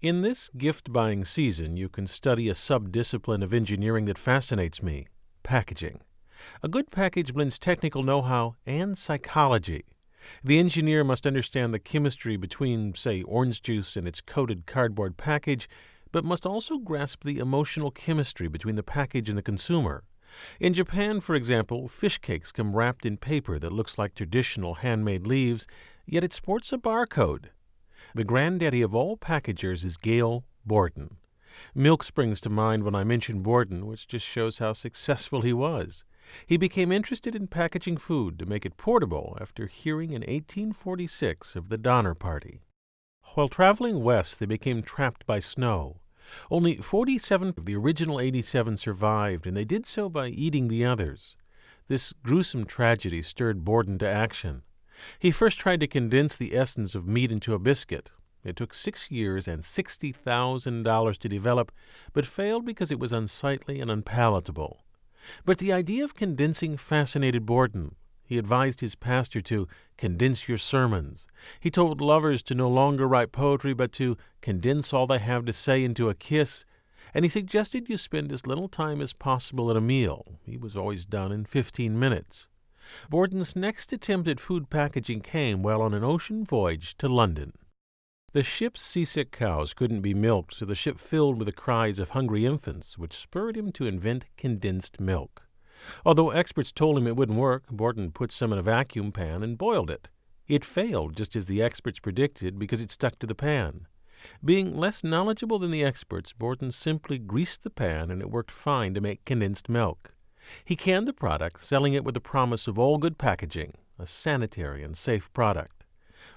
In this gift buying season, you can study a subdiscipline of engineering that fascinates me packaging. A good package blends technical know how and psychology. The engineer must understand the chemistry between, say, orange juice and its coated cardboard package, but must also grasp the emotional chemistry between the package and the consumer. In Japan, for example, fish cakes come wrapped in paper that looks like traditional handmade leaves, yet it sports a barcode. The granddaddy of all packagers is Gail Borden. Milk springs to mind when I mention Borden, which just shows how successful he was. He became interested in packaging food to make it portable after hearing in 1846 of the Donner Party. While traveling west, they became trapped by snow. Only 47 of the original 87 survived, and they did so by eating the others. This gruesome tragedy stirred Borden to action. He first tried to condense the essence of meat into a biscuit. It took six years and $60,000 to develop, but failed because it was unsightly and unpalatable. But the idea of condensing fascinated Borden. He advised his pastor to condense your sermons. He told lovers to no longer write poetry, but to condense all they have to say into a kiss. And he suggested you spend as little time as possible at a meal. He was always done in 15 minutes. Borden's next attempt at food packaging came while on an ocean voyage to London. The ship's seasick cows couldn't be milked, so the ship filled with the cries of hungry infants, which spurred him to invent condensed milk. Although experts told him it wouldn't work, Borden put some in a vacuum pan and boiled it. It failed, just as the experts predicted, because it stuck to the pan. Being less knowledgeable than the experts, Borden simply greased the pan and it worked fine to make condensed milk. He canned the product, selling it with the promise of all good packaging, a sanitary and safe product.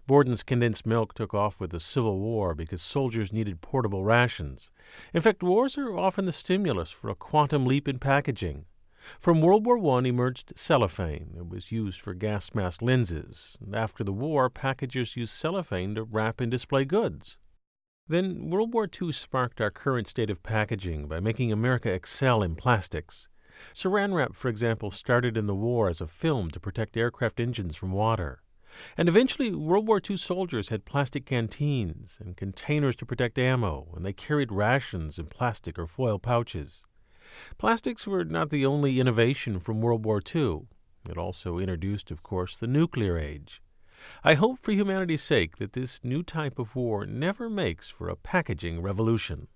Borden's condensed milk took off with the Civil War because soldiers needed portable rations. In fact, wars are often the stimulus for a quantum leap in packaging. From World War I emerged cellophane. It was used for gas mask lenses. After the war, packagers used cellophane to wrap and display goods. Then World War II sparked our current state of packaging by making America excel in plastics. Saran wrap, for example, started in the war as a film to protect aircraft engines from water. And eventually, World War II soldiers had plastic canteens and containers to protect ammo, and they carried rations in plastic or foil pouches. Plastics were not the only innovation from World War II. It also introduced, of course, the nuclear age. I hope for humanity's sake that this new type of war never makes for a packaging revolution.